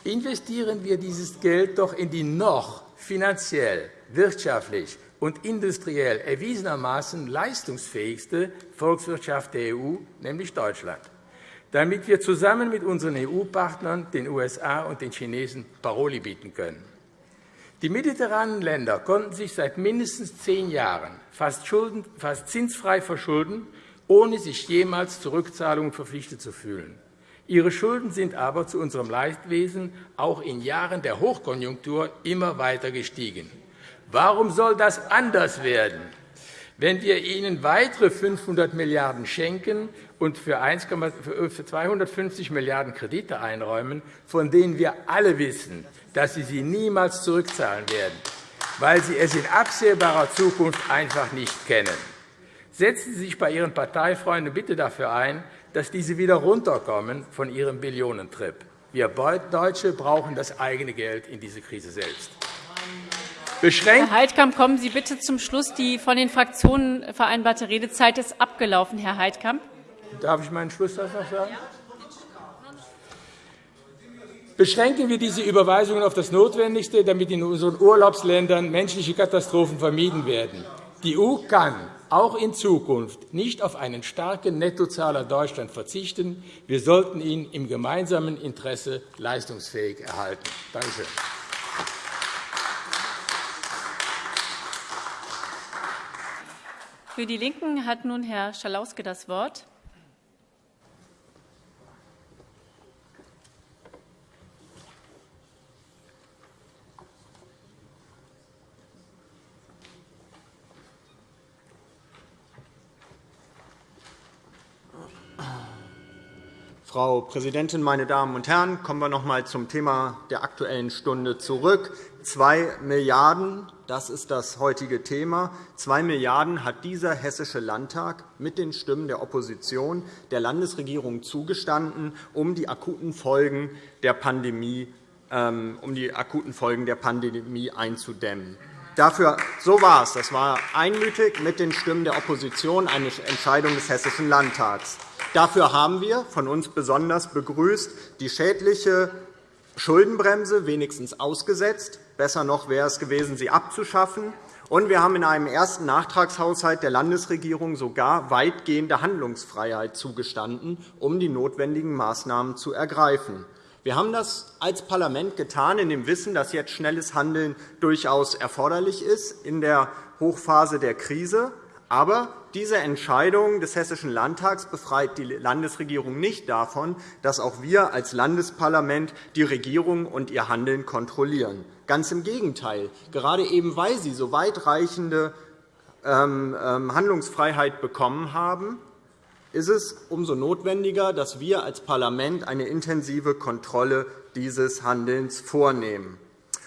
Investieren wir dieses Geld doch in die noch finanziell, wirtschaftlich und industriell erwiesenermaßen leistungsfähigste Volkswirtschaft der EU, nämlich Deutschland, damit wir zusammen mit unseren EU-Partnern, den USA und den Chinesen Paroli bieten können. Die mediterranen Länder konnten sich seit mindestens zehn Jahren fast, zinsfrei verschulden, ohne sich jemals zu Rückzahlungen verpflichtet zu fühlen. Ihre Schulden sind aber zu unserem Leidwesen auch in Jahren der Hochkonjunktur immer weiter gestiegen. Warum soll das anders werden? Wenn wir ihnen weitere 500 Milliarden € schenken und für 250 Milliarden € Kredite einräumen, von denen wir alle wissen, dass sie sie niemals zurückzahlen werden, weil sie es in absehbarer Zukunft einfach nicht kennen. Setzen Sie sich bei Ihren Parteifreunden bitte dafür ein, dass diese wieder runterkommen von ihrem Billionentrip. Wir Deutsche brauchen das eigene Geld in diese Krise selbst. Beschränkt Herr Heidkamp, kommen Sie bitte zum Schluss. Die von den Fraktionen vereinbarte Redezeit ist abgelaufen, Herr Heidkamp. Darf ich meinen Schlusssatz noch sagen? Beschränken wir diese Überweisungen auf das Notwendigste, damit in unseren Urlaubsländern menschliche Katastrophen vermieden werden. Die EU kann auch in Zukunft nicht auf einen starken Nettozahler Deutschland verzichten. Wir sollten ihn im gemeinsamen Interesse leistungsfähig erhalten. Danke schön. Für die LINKEN hat nun Herr Schalauske das Wort. Frau Präsidentin, meine Damen und Herren! Kommen wir noch einmal zum Thema der Aktuellen Stunde zurück. 2 Milliarden €, das ist das heutige Thema. 2 Milliarden € hat dieser Hessische Landtag mit den Stimmen der Opposition der Landesregierung zugestanden, um die akuten Folgen der Pandemie, ähm, um die akuten Folgen der Pandemie einzudämmen. Dafür, so war es. Das war einmütig mit den Stimmen der Opposition eine Entscheidung des Hessischen Landtags. Dafür haben wir von uns besonders begrüßt die schädliche Schuldenbremse wenigstens ausgesetzt. Besser noch wäre es gewesen, sie abzuschaffen. Und wir haben in einem ersten Nachtragshaushalt der Landesregierung sogar weitgehende Handlungsfreiheit zugestanden, um die notwendigen Maßnahmen zu ergreifen. Wir haben das als Parlament getan, in dem Wissen, dass jetzt schnelles Handeln durchaus erforderlich ist in der Hochphase der Krise. Aber diese Entscheidung des Hessischen Landtags befreit die Landesregierung nicht davon, dass auch wir als Landesparlament die Regierung und ihr Handeln kontrollieren. Ganz im Gegenteil. Gerade eben, weil sie so weitreichende ähm, ähm, Handlungsfreiheit bekommen haben, ist es umso notwendiger, dass wir als Parlament eine intensive Kontrolle dieses Handelns vornehmen.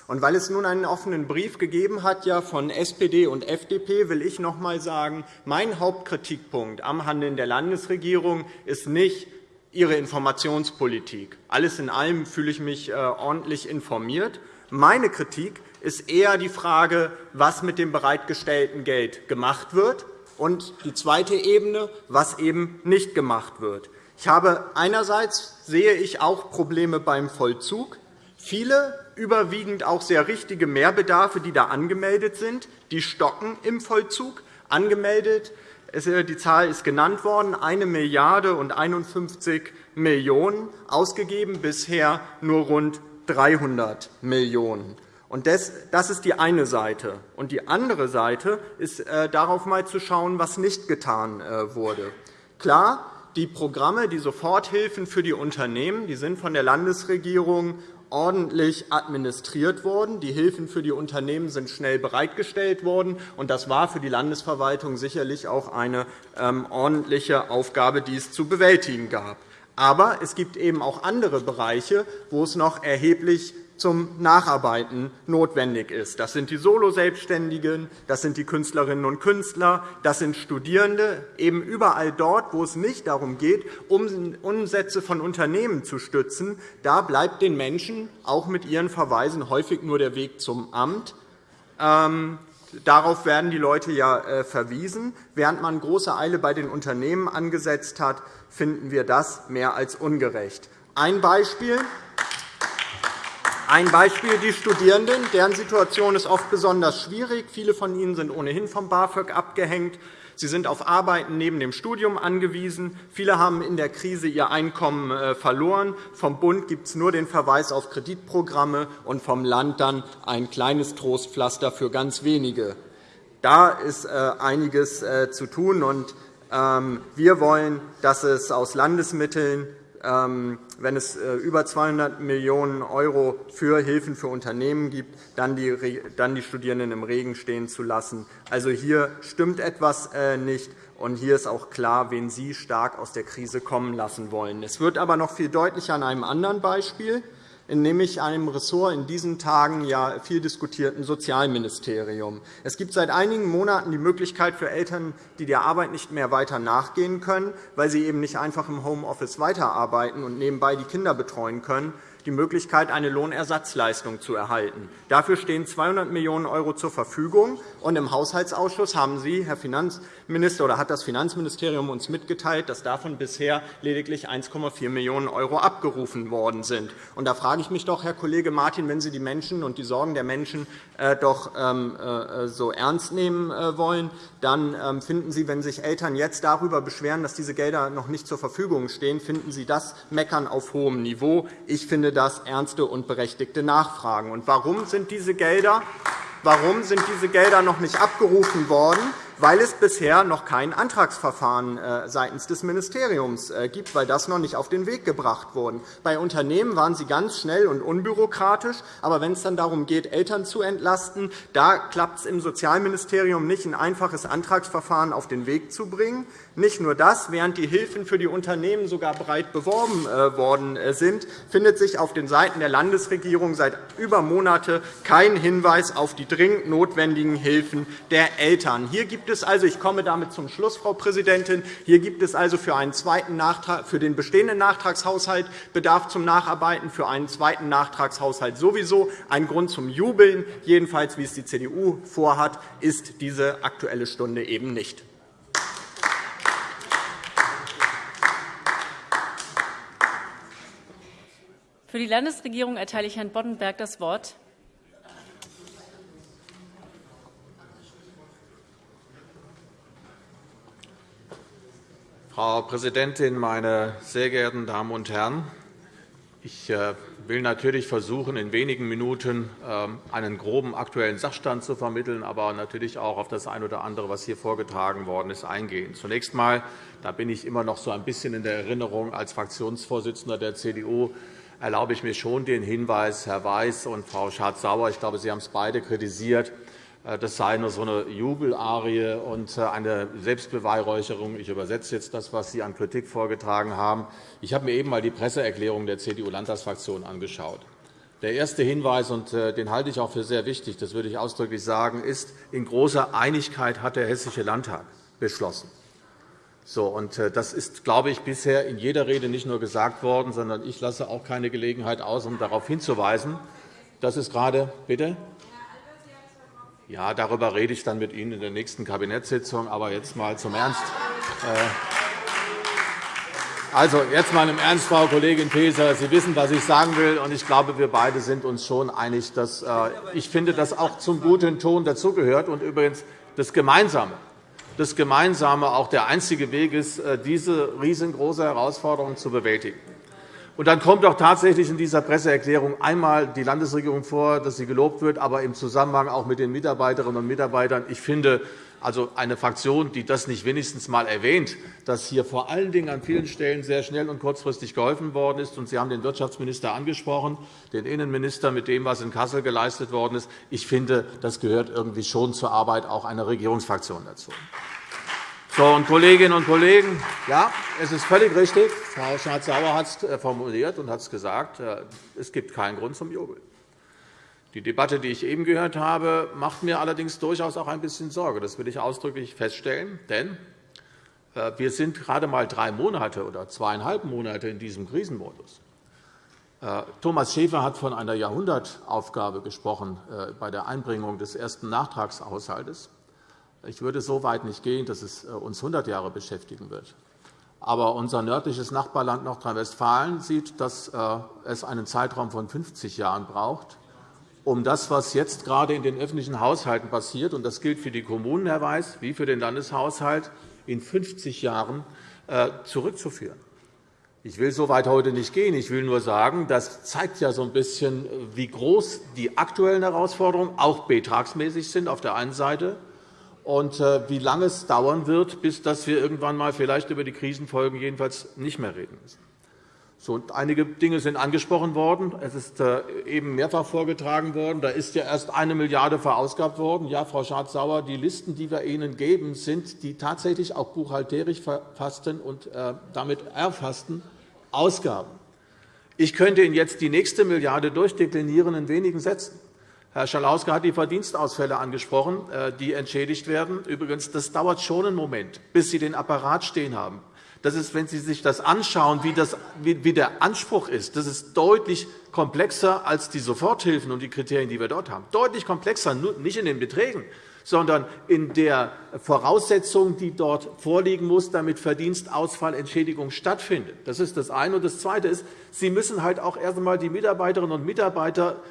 Und weil es nun einen offenen Brief gegeben hat ja, von SPD und FDP, will ich noch einmal sagen, mein Hauptkritikpunkt am Handeln der Landesregierung ist nicht ihre Informationspolitik. Alles in allem fühle ich mich äh, ordentlich informiert. Meine Kritik ist eher die Frage, was mit dem bereitgestellten Geld gemacht wird, und die zweite Ebene, was eben nicht gemacht wird. Ich habe einerseits sehe ich auch Probleme beim Vollzug. Viele überwiegend auch sehr richtige Mehrbedarfe, die da angemeldet sind, die stocken im Vollzug. Angemeldet, die Zahl ist genannt worden, 1 Milliarde und 51 Millionen €, ausgegeben bisher nur rund 300 Millionen €. Das ist die eine Seite. Und die andere Seite ist, äh, darauf einmal zu schauen, was nicht getan äh, wurde. Klar, die Programme, die Soforthilfen für die Unternehmen, die sind von der Landesregierung ordentlich administriert worden. Die Hilfen für die Unternehmen sind schnell bereitgestellt worden. und Das war für die Landesverwaltung sicherlich auch eine ähm, ordentliche Aufgabe, die es zu bewältigen gab. Aber es gibt eben auch andere Bereiche, wo es noch erheblich zum Nacharbeiten notwendig ist. Das sind die Soloselbstständigen, das sind die Künstlerinnen und Künstler, das sind Studierende, eben überall dort, wo es nicht darum geht, Umsätze von Unternehmen zu stützen. Da bleibt den Menschen auch mit ihren Verweisen häufig nur der Weg zum Amt. Ähm, darauf werden die Leute ja äh, verwiesen. Während man große Eile bei den Unternehmen angesetzt hat, finden wir das mehr als ungerecht. Ein Beispiel. Ein Beispiel die Studierenden. Deren Situation ist oft besonders schwierig. Viele von ihnen sind ohnehin vom BAföG abgehängt. Sie sind auf Arbeiten neben dem Studium angewiesen. Viele haben in der Krise ihr Einkommen äh, verloren. Vom Bund gibt es nur den Verweis auf Kreditprogramme und vom Land dann ein kleines Trostpflaster für ganz wenige. Da ist äh, einiges äh, zu tun. Ähm, wir wollen, dass es aus Landesmitteln ähm, wenn es äh, über 200 Millionen € für Hilfen für Unternehmen gibt, dann die Studierenden im Regen stehen zu lassen. Also hier stimmt etwas äh, nicht. Und hier ist auch klar, wen Sie stark aus der Krise kommen lassen wollen. Es wird aber noch viel deutlicher an einem anderen Beispiel nämlich einem Ressort in diesen Tagen ja viel diskutierten Sozialministerium. Es gibt seit einigen Monaten die Möglichkeit für Eltern, die der Arbeit nicht mehr weiter nachgehen können, weil sie eben nicht einfach im Homeoffice weiterarbeiten und nebenbei die Kinder betreuen können, die Möglichkeit, eine Lohnersatzleistung zu erhalten. Dafür stehen 200 Millionen € zur Verfügung. Und Im Haushaltsausschuss haben Sie, Herr Finanzminister, oder hat das Finanzministerium uns mitgeteilt, dass davon bisher lediglich 1,4 Millionen € abgerufen worden sind. Und da frage ich mich doch, Herr Kollege Martin, wenn Sie die Menschen und die Sorgen der Menschen äh, doch ähm, äh, so ernst nehmen äh, wollen, dann ähm, finden Sie, wenn sich Eltern jetzt darüber beschweren, dass diese Gelder noch nicht zur Verfügung stehen, finden Sie das Meckern auf hohem Niveau. Ich finde das ernste und berechtigte Nachfragen. Und warum sind diese Gelder Warum sind diese Gelder noch nicht abgerufen worden? Weil es bisher noch kein Antragsverfahren äh, seitens des Ministeriums äh, gibt, weil das noch nicht auf den Weg gebracht wurde. Bei Unternehmen waren Sie ganz schnell und unbürokratisch. Aber wenn es dann darum geht, Eltern zu entlasten, da klappt es im Sozialministerium nicht, ein einfaches Antragsverfahren auf den Weg zu bringen. Nicht nur das, während die Hilfen für die Unternehmen sogar breit beworben äh, worden sind, findet sich auf den Seiten der Landesregierung seit über Monate kein Hinweis auf die dringend notwendigen Hilfen der Eltern. Hier gibt es also, ich komme damit zum Schluss, Frau Präsidentin, hier gibt es also für, einen zweiten Nachtrag, für den bestehenden Nachtragshaushalt Bedarf zum Nacharbeiten, für einen zweiten Nachtragshaushalt sowieso. Ein Grund zum Jubeln, jedenfalls wie es die CDU vorhat, ist diese Aktuelle Stunde eben nicht. Für die Landesregierung erteile ich Herrn Boddenberg das Wort. Frau Präsidentin, meine sehr geehrten Damen und Herren! Ich äh, will natürlich versuchen, in wenigen Minuten ähm, einen groben aktuellen Sachstand zu vermitteln, aber natürlich auch auf das eine oder andere, was hier vorgetragen worden ist, eingehen. Zunächst einmal, da bin ich immer noch so ein bisschen in der Erinnerung als Fraktionsvorsitzender der CDU, erlaube ich mir schon den Hinweis, Herr Weiß und Frau Schardt-Sauer, ich glaube, Sie haben es beide kritisiert, äh, das sei nur so eine Jubelarie und äh, eine Selbstbeweihräucherung. Ich übersetze jetzt das, was Sie an Kritik vorgetragen haben. Ich habe mir eben einmal die Presseerklärung der CDU-Landtagsfraktion angeschaut. Der erste Hinweis, und äh, den halte ich auch für sehr wichtig, das würde ich ausdrücklich sagen, ist, in großer Einigkeit hat der Hessische Landtag beschlossen. So, und das ist, glaube ich, bisher in jeder Rede nicht nur gesagt worden, sondern ich lasse auch keine Gelegenheit aus, um darauf hinzuweisen, dass es gerade bitte ja, darüber rede ich dann mit Ihnen in der nächsten Kabinettssitzung. Aber jetzt einmal zum Ernst. Äh, also, jetzt einmal im Ernst, Frau Kollegin Faeser. Sie wissen, was ich sagen will. und Ich glaube, wir beide sind uns schon einig. Dass, äh, ich finde, dass auch zum guten Ton dazugehört und übrigens das Gemeinsame, das Gemeinsame auch der einzige Weg ist, äh, diese riesengroße Herausforderung zu bewältigen. Und dann kommt auch tatsächlich in dieser Presseerklärung einmal die Landesregierung vor, dass sie gelobt wird, aber im Zusammenhang auch mit den Mitarbeiterinnen und Mitarbeitern. Ich finde, also eine Fraktion, die das nicht wenigstens einmal erwähnt, dass hier vor allen Dingen an vielen Stellen sehr schnell und kurzfristig geholfen worden ist. Und Sie haben den Wirtschaftsminister angesprochen, den Innenminister mit dem, was in Kassel geleistet worden ist. Ich finde, das gehört irgendwie schon zur Arbeit auch einer Regierungsfraktion dazu. So, und Kolleginnen und Kollegen, ja, es ist völlig richtig. Frau Schardt-Sauer hat es äh, formuliert und hat es gesagt. Äh, es gibt keinen Grund zum Jubel. Die Debatte, die ich eben gehört habe, macht mir allerdings durchaus auch ein bisschen Sorge. Das will ich ausdrücklich feststellen. Denn äh, wir sind gerade einmal drei Monate oder zweieinhalb Monate in diesem Krisenmodus. Thomas Schäfer hat von einer Jahrhundertaufgabe gesprochen bei der Einbringung des ersten Nachtragshaushalts. Ich würde so weit nicht gehen, dass es äh, uns 100 Jahre beschäftigen wird. Aber unser nördliches Nachbarland Nordrhein-Westfalen sieht, dass äh, es einen Zeitraum von 50 Jahren braucht, um das, was jetzt gerade in den öffentlichen Haushalten passiert, und das gilt für die Kommunen, Herr Weiß, wie für den Landeshaushalt, in 50 Jahren äh, zurückzuführen. Ich will so weit heute nicht gehen. Ich will nur sagen, das zeigt ja so ein bisschen, wie groß die aktuellen Herausforderungen auch betragsmäßig sind auf der einen Seite und äh, wie lange es dauern wird, bis dass wir irgendwann einmal vielleicht über die Krisenfolgen jedenfalls nicht mehr reden müssen. So, einige Dinge sind angesprochen worden. Es ist äh, eben mehrfach vorgetragen worden. Da ist ja erst eine Milliarde verausgabt worden. Ja, Frau Schardt-Sauer, die Listen, die wir Ihnen geben, sind die tatsächlich auch buchhalterisch verfassten und äh, damit erfassten Ausgaben. Ich könnte Ihnen jetzt die nächste Milliarde durchdeklinieren in wenigen Sätzen. Herr Schalauske hat die Verdienstausfälle angesprochen, äh, die entschädigt werden. Übrigens, das dauert schon einen Moment, bis Sie den Apparat stehen haben. Das ist, wenn Sie sich das anschauen, wie, das, wie der Anspruch ist, das ist deutlich komplexer als die Soforthilfen und die Kriterien, die wir dort haben. Deutlich komplexer, nicht in den Beträgen, sondern in der Voraussetzung, die dort vorliegen muss, damit Verdienstausfallentschädigung stattfindet. Das ist das eine. Und das Zweite ist, Sie müssen halt auch erst einmal die Mitarbeiterinnen und Mitarbeiter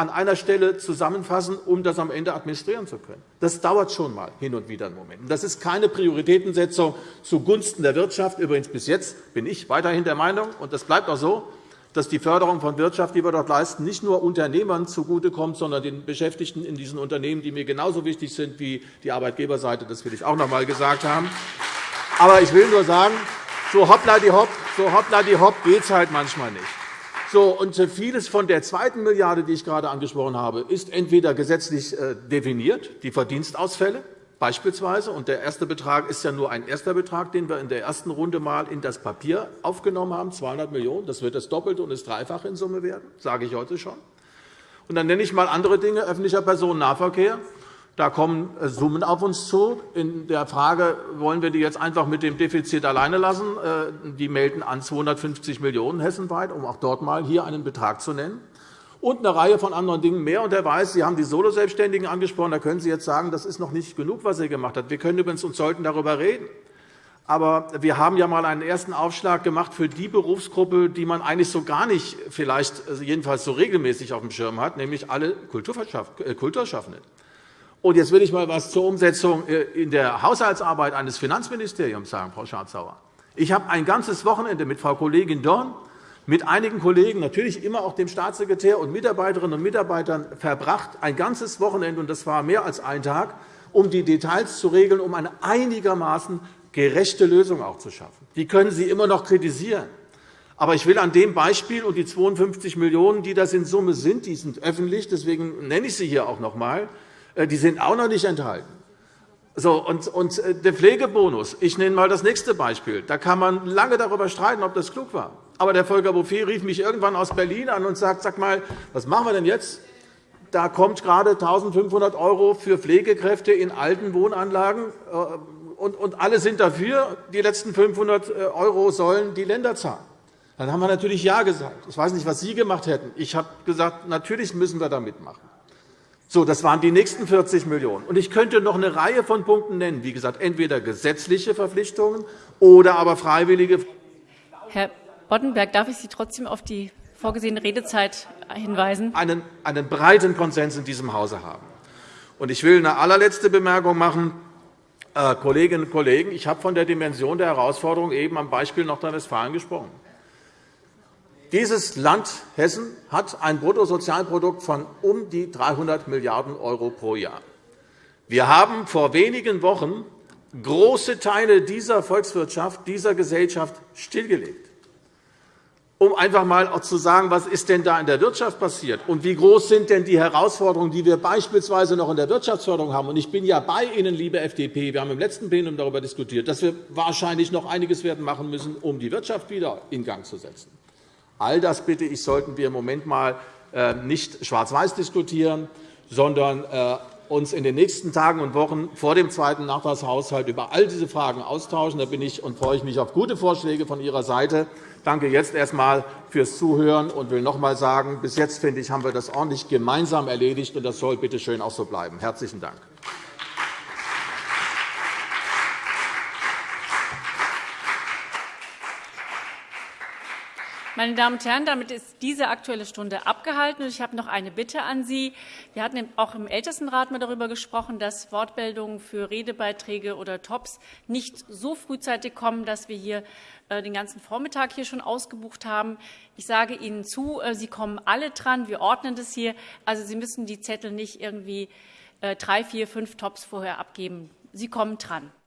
an einer Stelle zusammenfassen, um das am Ende administrieren zu können. Das dauert schon einmal hin und wieder einen Moment. Das ist keine Prioritätensetzung zugunsten der Wirtschaft. Übrigens bis jetzt bin ich weiterhin der Meinung, und das bleibt auch so, dass die Förderung von Wirtschaft, die wir dort leisten, nicht nur Unternehmern zugutekommt, sondern den Beschäftigten in diesen Unternehmen, die mir genauso wichtig sind wie die Arbeitgeberseite. Das will ich auch noch einmal gesagt haben. Aber ich will nur sagen, so hoppla die hopp, so hoppla die hopp geht es halt manchmal nicht. So, und vieles von der zweiten Milliarde, die ich gerade angesprochen habe, ist entweder gesetzlich äh, definiert, die Verdienstausfälle beispielsweise, und der erste Betrag ist ja nur ein erster Betrag, den wir in der ersten Runde einmal in das Papier aufgenommen haben, 200 Millionen €. Das wird das Doppelte und das Dreifache in Summe werden, sage ich heute schon. Und dann nenne ich einmal andere Dinge, öffentlicher Personennahverkehr. Da kommen äh, Summen auf uns zu. In der Frage, wollen wir die jetzt einfach mit dem Defizit alleine lassen? Äh, die melden an 250 Millionen € hessenweit, um auch dort einmal hier einen Betrag zu nennen. Und eine Reihe von anderen Dingen mehr. Und er weiß, Sie haben die Soloselbstständigen angesprochen. Da können Sie jetzt sagen, das ist noch nicht genug, was er gemacht hat. Wir können übrigens und sollten darüber reden. Aber wir haben ja einmal einen ersten Aufschlag gemacht für die Berufsgruppe, die man eigentlich so gar nicht, vielleicht also jedenfalls so regelmäßig auf dem Schirm hat, nämlich alle äh, Kulturschaffenden. Und jetzt will ich einmal etwas zur Umsetzung äh, in der Haushaltsarbeit eines Finanzministeriums sagen, Frau Schardt-Sauer. Ich habe ein ganzes Wochenende mit Frau Kollegin Dorn, mit einigen Kollegen, natürlich immer auch dem Staatssekretär und Mitarbeiterinnen und Mitarbeitern verbracht, ein ganzes Wochenende, und das war mehr als ein Tag, um die Details zu regeln, um eine einigermaßen gerechte Lösung auch zu schaffen. Die können Sie immer noch kritisieren. Aber ich will an dem Beispiel und die 52 Millionen €, die das in Summe sind, die sind öffentlich, deswegen nenne ich sie hier auch noch einmal, die sind auch noch nicht enthalten. So, und, und äh, der Pflegebonus, ich nenne einmal das nächste Beispiel. Da kann man lange darüber streiten, ob das klug war. Aber der Volker Bouffier rief mich irgendwann aus Berlin an und sagt, sag mal, was machen wir denn jetzt? Da kommt gerade 1.500 € für Pflegekräfte in alten Wohnanlagen, äh, und alle sind dafür. Die letzten 500 € sollen die Länder zahlen. Dann haben wir natürlich Ja gesagt. Ich weiß nicht, was Sie gemacht hätten. Ich habe gesagt, natürlich müssen wir da mitmachen. So, das waren die nächsten 40 Millionen €. Ich könnte noch eine Reihe von Punkten nennen. Wie gesagt, entweder gesetzliche Verpflichtungen oder aber freiwillige. Herr Boddenberg, darf ich Sie trotzdem auf die vorgesehene Redezeit hinweisen? Einen, einen breiten Konsens in diesem Hause haben. Ich will eine allerletzte Bemerkung machen. Äh, Kolleginnen und Kollegen, ich habe von der Dimension der Herausforderung eben am Beispiel Nordrhein-Westfalen gesprochen. Dieses Land Hessen hat ein Bruttosozialprodukt von um die 300 Milliarden € pro Jahr. Wir haben vor wenigen Wochen große Teile dieser Volkswirtschaft, dieser Gesellschaft stillgelegt, um einfach einmal zu sagen, was ist denn da in der Wirtschaft passiert und wie groß sind denn die Herausforderungen, die wir beispielsweise noch in der Wirtschaftsförderung haben. Ich bin ja bei Ihnen, liebe FDP. Wir haben im letzten Plenum darüber diskutiert, dass wir wahrscheinlich noch einiges werden machen müssen, um die Wirtschaft wieder in Gang zu setzen. All das bitte ich, sollten wir im Moment mal äh, nicht schwarz-weiß diskutieren, sondern äh, uns in den nächsten Tagen und Wochen vor dem zweiten Nachtragshaushalt über all diese Fragen austauschen. Da bin ich und freue ich mich auf gute Vorschläge von Ihrer Seite. Danke jetzt erst einmal fürs Zuhören und will noch einmal sagen, bis jetzt finde ich, haben wir das ordentlich gemeinsam erledigt, und das soll bitte schön auch so bleiben. Herzlichen Dank. Meine Damen und Herren, damit ist diese Aktuelle Stunde abgehalten. Ich habe noch eine Bitte an Sie. Wir hatten auch im Ältestenrat darüber gesprochen, dass Wortmeldungen für Redebeiträge oder Tops nicht so frühzeitig kommen, dass wir hier äh, den ganzen Vormittag hier schon ausgebucht haben. Ich sage Ihnen zu, äh, Sie kommen alle dran. Wir ordnen das hier. Also Sie müssen die Zettel nicht irgendwie äh, drei, vier, fünf Tops vorher abgeben. Sie kommen dran.